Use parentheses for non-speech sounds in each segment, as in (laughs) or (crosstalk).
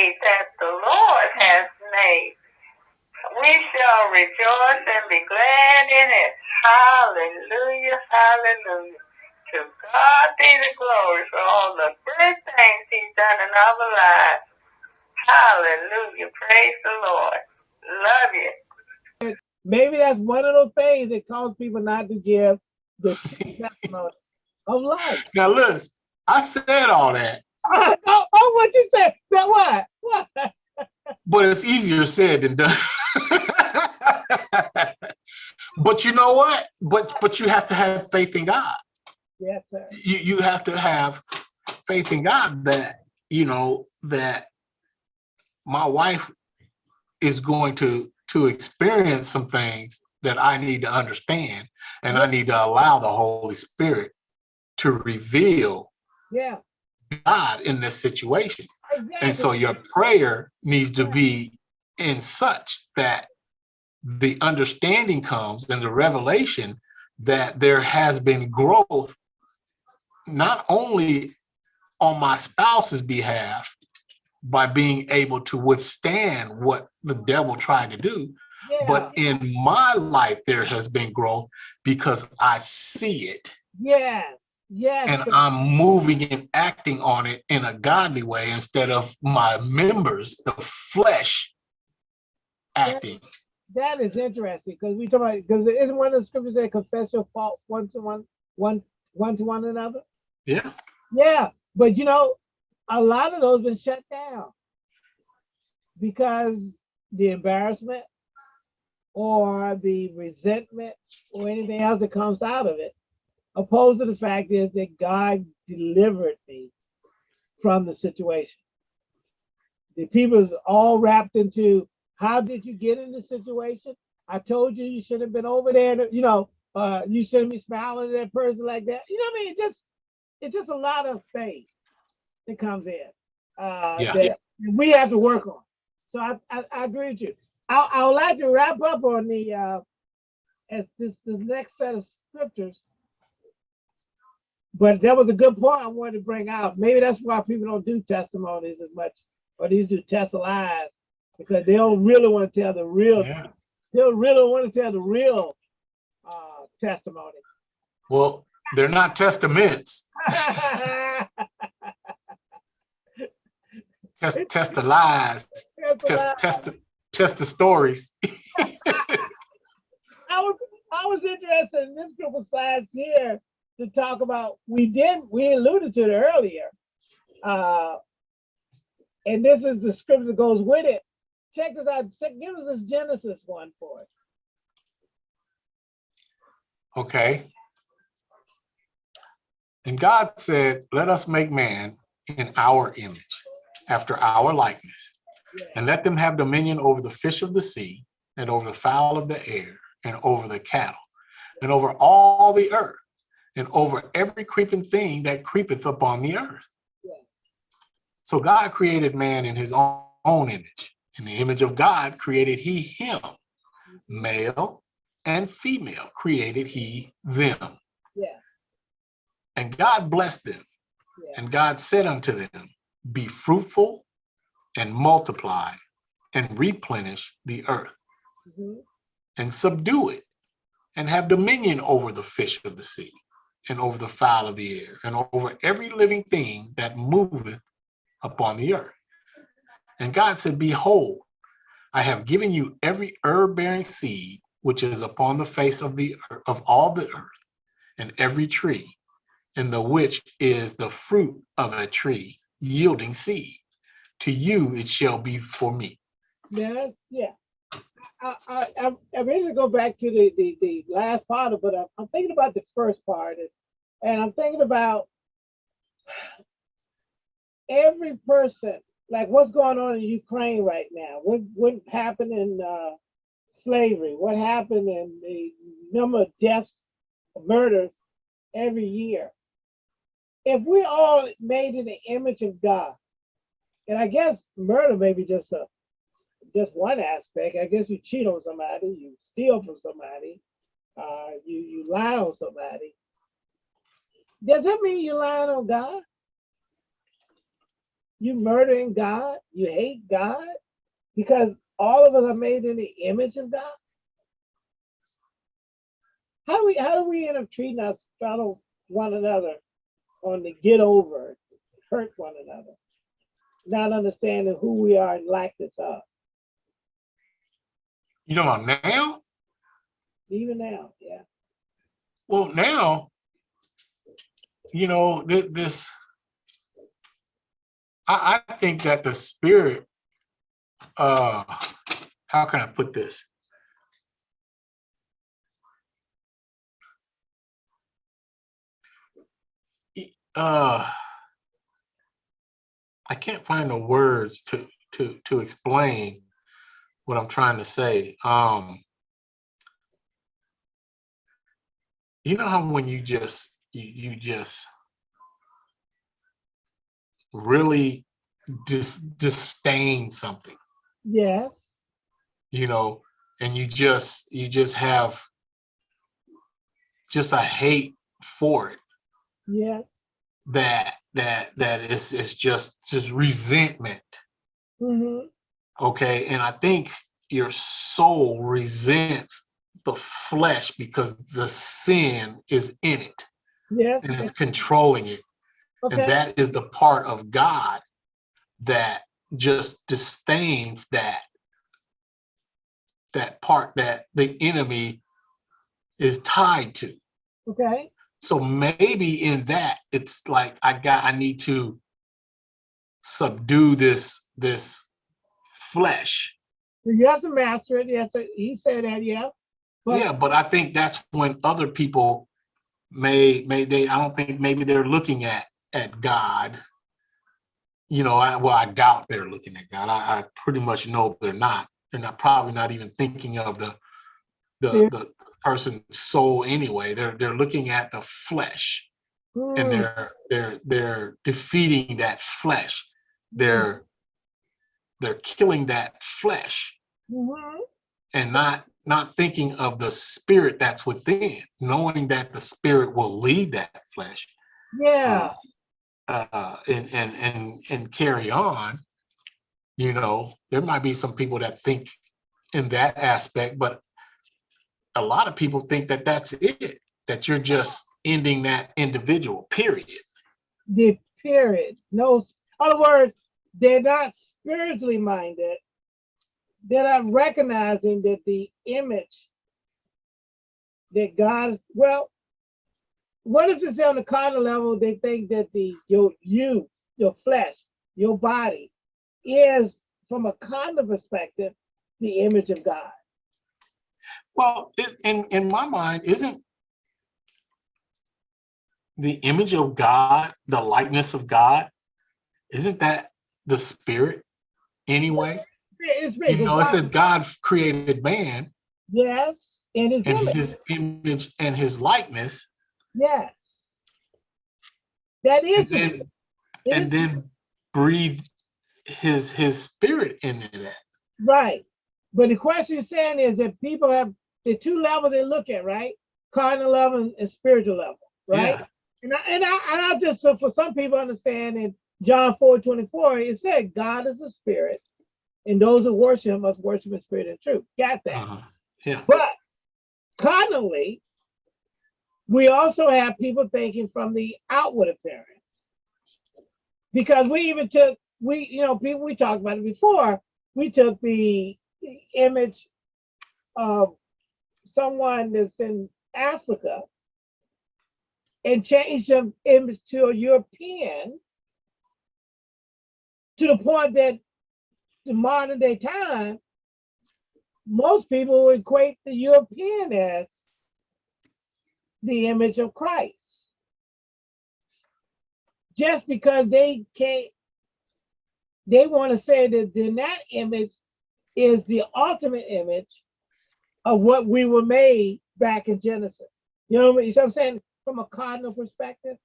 day that the Lord has made. We shall rejoice and be glad in it. Hallelujah, hallelujah. To God be the glory for all the good things he's done in our lives. Hallelujah. Praise the Lord. Love you. Maybe that's one of those things that cause people not to give the testimony of life. Now, listen, I said all that, (laughs) oh, oh, what you said? That what? What? (laughs) but it's easier said than done. (laughs) but you know what? But but you have to have faith in God. Yes, sir. You you have to have faith in God that you know that my wife is going to to experience some things that I need to understand and I need to allow the Holy Spirit to reveal Yeah. God in this situation. Exactly. And so your prayer needs to be in such that the understanding comes and the revelation that there has been growth, not only on my spouse's behalf by being able to withstand what the devil tried to do, yeah. but in my life, there has been growth because I see it yes, yes. and. I'm moving and acting on it in a godly way instead of my members, the flesh, acting. that is interesting because we talk about because isn't one of the scriptures that confess your faults one to one, one, one to one another? Yeah. Yeah, but you know, a lot of those been shut down because the embarrassment or the resentment or anything else that comes out of it. Opposed to the fact is that God delivered me from the situation. The people is all wrapped into how did you get in the situation? I told you you should have been over there. You know, uh, you shouldn't be smiling at that person like that. You know what I mean? It's just it's just a lot of things that comes in uh, Yeah. that we have to work on. So I, I, I agree with you. I, I would like to wrap up on the uh, as this the next set of scriptures. But that was a good point I wanted to bring out. Maybe that's why people don't do testimonies as much, or these do test lies, because they don't really want to tell the real. Yeah. They don't really want to tell the real uh, testimony. Well, they're not testaments. Test (laughs) test the lies. Test Test test the test the stories. (laughs) (laughs) I was I was interested in this group of slides here to talk about. We did we alluded to it earlier, uh, and this is the script that goes with it. Check this out. Give us this Genesis one for us. Okay. And God said, let us make man in our image, after our likeness, and let them have dominion over the fish of the sea, and over the fowl of the air, and over the cattle, and over all the earth, and over every creeping thing that creepeth upon the earth. So God created man in his own, own image. In the image of God created he him, male and female created he them. Yeah. And God blessed them. Yeah. And God said unto them, Be fruitful and multiply and replenish the earth Mhm. and subdue it and have dominion over the fish of the sea and over the fowl of the air and over every living thing that moveth upon the earth. And God said, Behold, I have given you every herb bearing seed which is upon the face of the of all the earth, and every tree, in the which is the fruit of a tree yielding seed. To you it shall be for me. Yes, yeah. I, I, I'm, I'm ready to go back to the, the, the last part it. I'm, I'm thinking about the first part and, and I'm thinking about every person, like what's going on in Ukraine right now? What, what happened in uh, slavery? What happened in the number of deaths, murders every year? If we all made in the image of God, and I guess murder may be just a just one aspect. I guess you cheat on somebody, you steal from somebody, uh, you you lie on somebody. Does that mean you're lying on God? You murdering God? You hate God? Because all of us are made in the image of God? How do we how do we end up treating us fellow one another on the get over, hurt one another, not understanding who we are and likeness of, You know about now? even now, yeah. Well, now, you know, thi- this, I, I think that the spirit, uh, how can I put this? Uh, I can't find the words to, to, to explain what I'm trying to say. Um, you know how when you just you, you just really dis disdain something Yes, you know and you just you just have just a hate for it yes. that that that is it's just just resentment hmm okay and i think your soul resents the flesh because the sin is in it Yes. and it's controlling it Okay. And that is the part of God that just disdains that that part that the enemy is tied to. okay. So maybe in that it's like I got I need to subdue this this flesh. You have to master it. Yes, he said that. Yeah. But yeah, but I think that's when other people may may they I don't think maybe they're looking at at God. You know, I, well, I doubt they're looking at God. I, I pretty much know they're not. They're not probably not even thinking of the the, Yeah. the person's soul anyway. They're they're looking at the flesh and Mm, they're they're they're defeating that flesh. They're they're killing that flesh mhm. and not not thinking of the spirit that's within, knowing that the spirit will lead that flesh Yeah. uh, and and and and carry on. You know, there might be some people that think in that aspect, but a lot of people think that that's it. That you're just ending that individual. Period. the period. No, in other words, they're not spiritually minded. They're not recognizing that the image that God, well, what if it's on the carnal level? They think that the your you, your flesh, your body is from a carnal perspective, the image of God. Well, it, in in my mind, isn't the image of God, the likeness of God, isn't that the spirit anyway? It's You big. know, it says God created man yes, in his and image. his image and his likeness, Yes. That is and then it is- and then breathe his his spirit into that. right. But the question you're saying is that people have the two levels they look at, right? Cardinal level and, and spiritual level, right? Yeah. And I and I and I just so for some people understand in John 4 24, it said God is a spirit, and those who worship him must worship in spirit and truth. Got that. Uh-huh. Yeah. But carnally, we also have people thinking from the outward appearance. Because we even took, we, you know, people, we talked about it before, we took the, image of someone that's in Africa and changed the image to a European to the point that the modern day time, most people equate the European as the image of Christ. Just because they can't, they want to say that then that image is the ultimate image of what we were made back in Genesis. You know what I mean? So I'm saying from a cardinal perspective.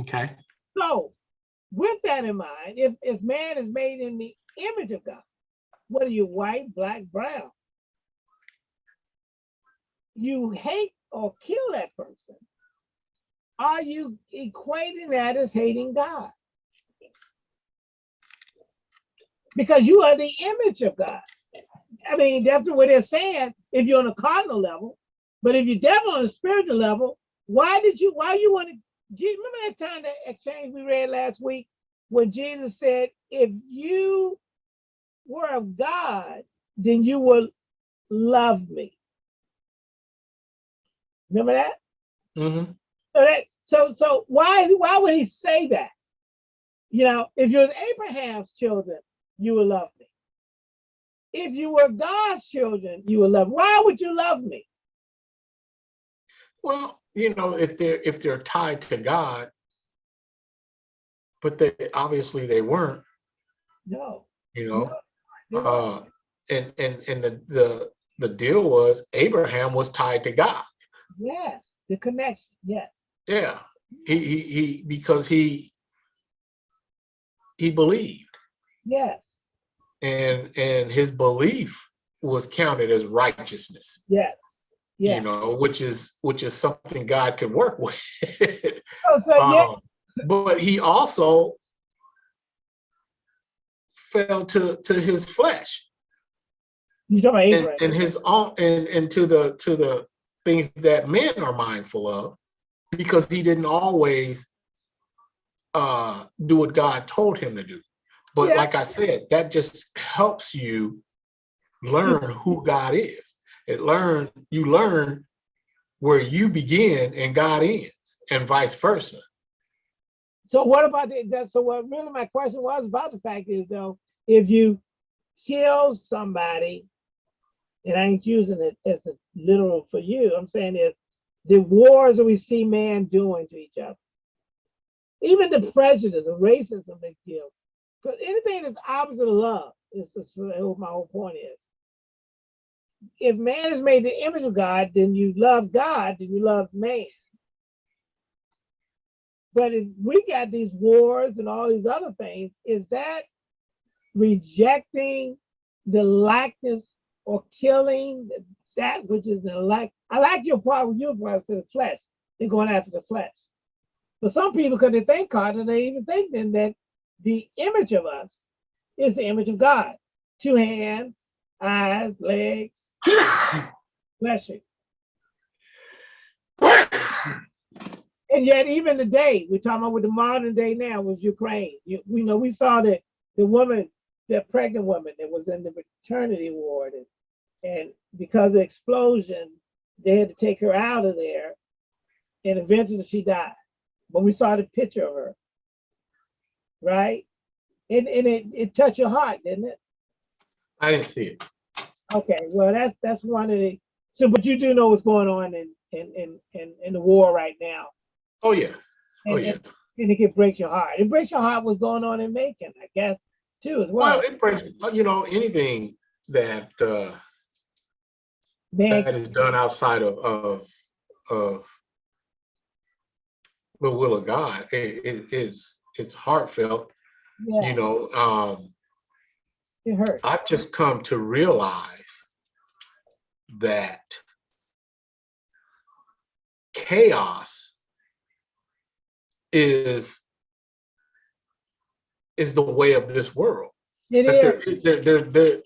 Okay. So with that in mind, if, if man is made in the image of God, whether you're white, black, brown, you hate or kill that person, are you equating that as hating God? because you are the image of God. I mean, that's what they're saying if you're on a cardinal level. But if you're devil on a spiritual level, why did you, why you want to, remember that time that exchange we read last week when Jesus said, if you were of God, then you will love me. Remember that? Mhm. So that so so why why would he say that? You know, if you're Abraham's children, you will love me. If you were God's children, you will love. Why would you love me? Well, you know, if they're if they're tied to God, but they obviously they weren't, No. you know. no. Uh and and and the the the deal was Abraham was tied to God. yes, the connection. Yes. Yeah. He he he because he he believed Yes. and and his belief was counted as righteousness. Yes. Yes. you know, which is which is something God could work (laughs) with. Oh, so yeah. Um, but he also fell to to his flesh You and, Abraham? and his own and, and to the to the things that men are mindful of because he didn't always uh do what God told him to do. But Yeah. like I said, that just helps you learn who God is. It learn you learn where you begin and God ends, and vice versa. So what about the, that? So what really my question was about the fact is though, if you kill somebody, and I ain't using it as a literal for you, I'm saying is the wars that we see man doing to each other, even the prejudice of racism they kill, because anything that's opposite of love is my whole point is. If man is made the image of God, then you love God, then you love man. But if we got these wars and all these other things, is that rejecting the likeness or killing that which is the like? I like your part with your part to the flesh. They're going after the flesh. But some people, because they think cardinal, they even think then that the image of us is the image of God. Two hands, eyes, legs, (sighs) fleshing. And yet, even today, we're talking about with the modern day now was Ukraine. You, we know we saw that the woman, the pregnant woman that was in the maternity ward, and, and because of explosion, they had to take her out of there, and eventually she died. But we saw the picture of her, right? And and it, it touched your heart, didn't it? I didn't see it. Okay, well that's that's one of the so but you do know what's going on in in in in, in the war right now. Oh yeah. Oh And- yeah. and- and it can break your heart. It breaks your heart what's going on in Macon, I guess, too, as well. Well, it breaks, you know, anything that uh Man, that is done outside of of of the will of God, it, it is it's heartfelt, yeah, you know. Um it hurts. I've just come to realize that chaos is is the way of this world. It That there, is. there, there, there,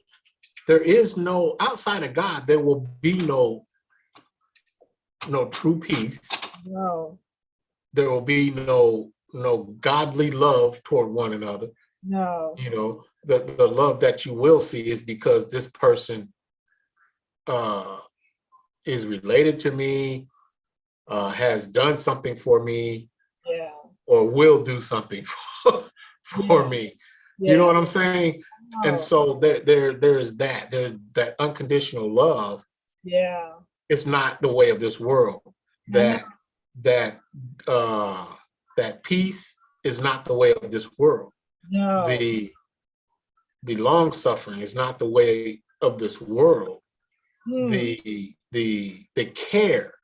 there is no outside of God. There will be no no true peace. No, There will be no no godly love toward one another. no, you know the the love that you will see is because this person uh is related to me uh has done something for me yeah. or will do something (laughs) for, for Yeah. me. Yeah, you know what i'm saying? No, and so there there there's that. There's that unconditional love. Yeah, it's not the way of this world. That that uh that peace is not the way of this world. No, the the long suffering is not the way of this world Hmm, the the the care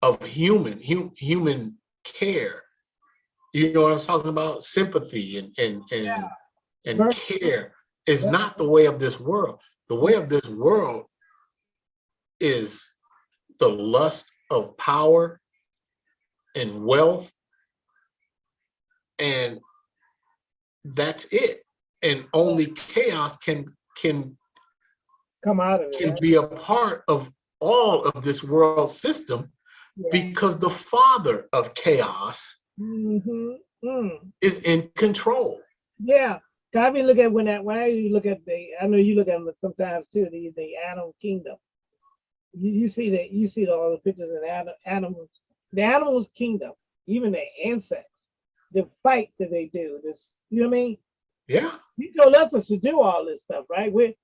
of human hum, human care. You know what i'm talking about? Sympathy and and and, Yeah. and care is Yeah. not the way of this world. The way of this world is the lust of power and wealth and that's it. And only chaos can can Come out of it. can right? be a part of all of this world system Yeah. because the father of chaos Mhm. Mm. is in control. Yeah. I mean, look at when that when I you look at the I know you look at them sometimes too, the the animal kingdom. You, you see that you see all the pictures of anim- animals, the animals kingdom, even the insects, the fight that they do, this you know what I mean? Yeah, He told us to do all this stuff, right? We we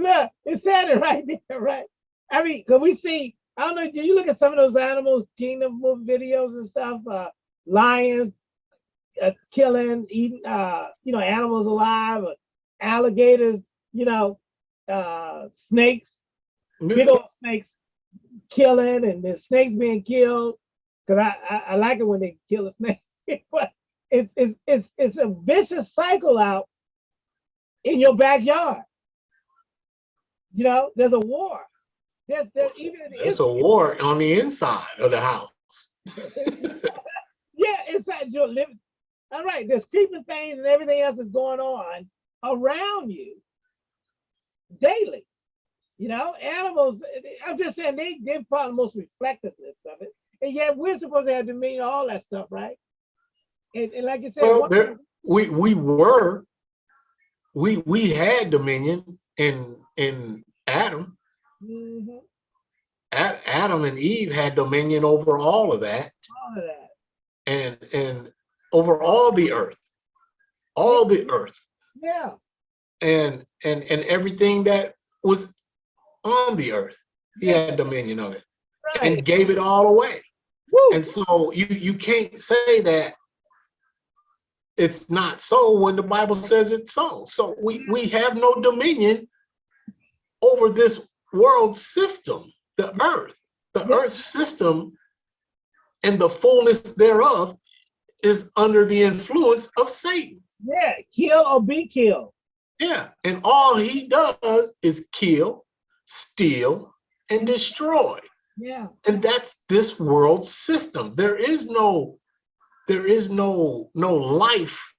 look, it said it (laughs) right there, right? I mean, cause we see, I don't know, do you look at some of those animals kingdom movie videos and stuff? Uh lions uh, killing, eating uh, you know, animals alive, or alligators, you know, uh snakes, big old snakes killing and the snakes being killed. Cause I, I, I like it when they kill a snake. (laughs) but it's it's it's it's a vicious cycle out in your backyard. You know, there's a war. There's there's even it's a war on the inside of the house. (laughs) yeah, inside your living. All right, there's creeping things and everything else is going on around you daily. You know, animals, I'm just saying they, they're probably the most reflectiveness of it. And yet we're supposed to have dominion, all that stuff, right? And, and like you said, Well, there, we we were we we had dominion in in Adam. Mhm, Ad- Adam and Eve had dominion over all of that all of that. and and over all the earth, all the earth, Yeah, and and and everything that was on the earth. He Yeah. had dominion of it right. and gave it all away. Woo, And so you you can't say that it's not so when the Bible says it's so. So we we have no dominion over this world system, the earth. The earth system and the fullness thereof is under the influence of Satan. yeah, kill or be killed. Yeah, and all he does is kill, steal, and destroy. Yeah, and that's this world system there is no there is no no life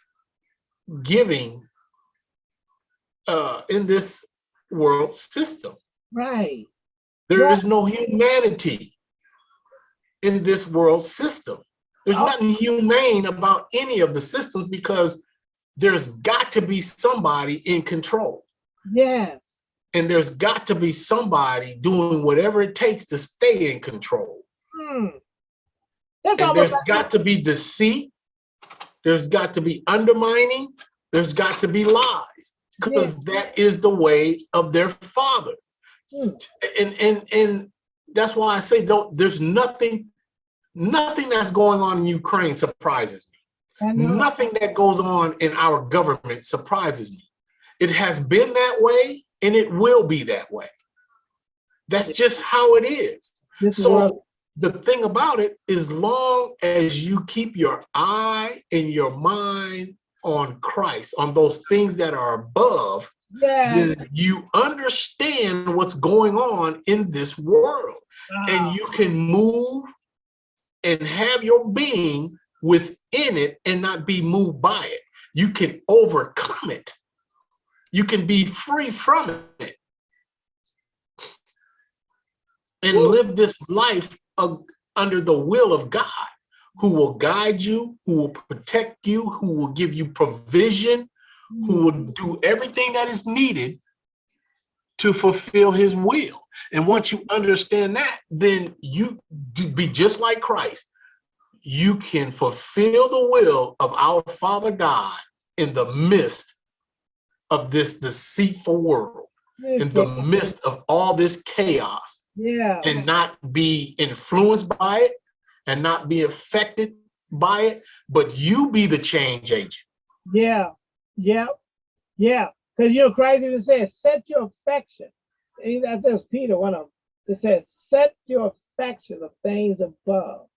giving uh in this world system right. There Yeah. is no humanity in this world system there's Oh. nothing humane about any of the systems because there's got to be somebody in control Yes. and there's got to be somebody doing whatever it takes to stay in control Hmm. That's And almost there's like got to be deceit. There's got to be undermining. There's got to be lies because that is the way of their father. Hmm. And and and that's why I say don't. There's nothing, nothing that's going on in Ukraine surprises me. Nothing that goes on in our government surprises me. It has been that way, and it will be that way. That's just how it is. This is So the thing about it is long as you keep your eye and your mind on Christ, on those things that are above, yeah. then you understand what's going on in this world Wow. and you can move and have your being within it and not be moved by it. You can overcome it. You can be free from it and Woo. live this life of, under the will of God, who will guide you, who will protect you, who will give you provision, who will hmm. do everything that is needed to fulfill his will. And once you understand that, then you be just like Christ. You can fulfill the will of our Father God in the midst of this deceitful world, in the midst of all this chaos, yeah. and not be influenced by it and not be affected by it, but you be the change agent. Yeah, yeah, yeah. Because you know, Christ even says, "Set your affection." And I think it was Peter, one of them. It says, "Set your affection of things above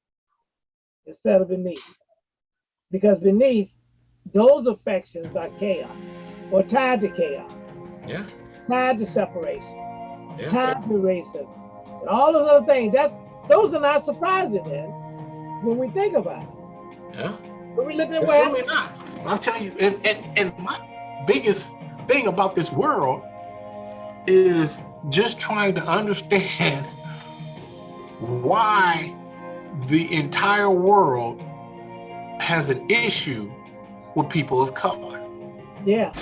instead of beneath," because beneath those affections are chaos or tied to chaos, Yeah, tied to separation, yeah. tied to racism, and all those other things. That's those are not surprising then when we think about it. Yeah. When we look at it's what really not. I'll tell you, and, and, and my biggest thing about this world is just trying to understand (laughs) why the entire world has an issue with people of color. Yeah.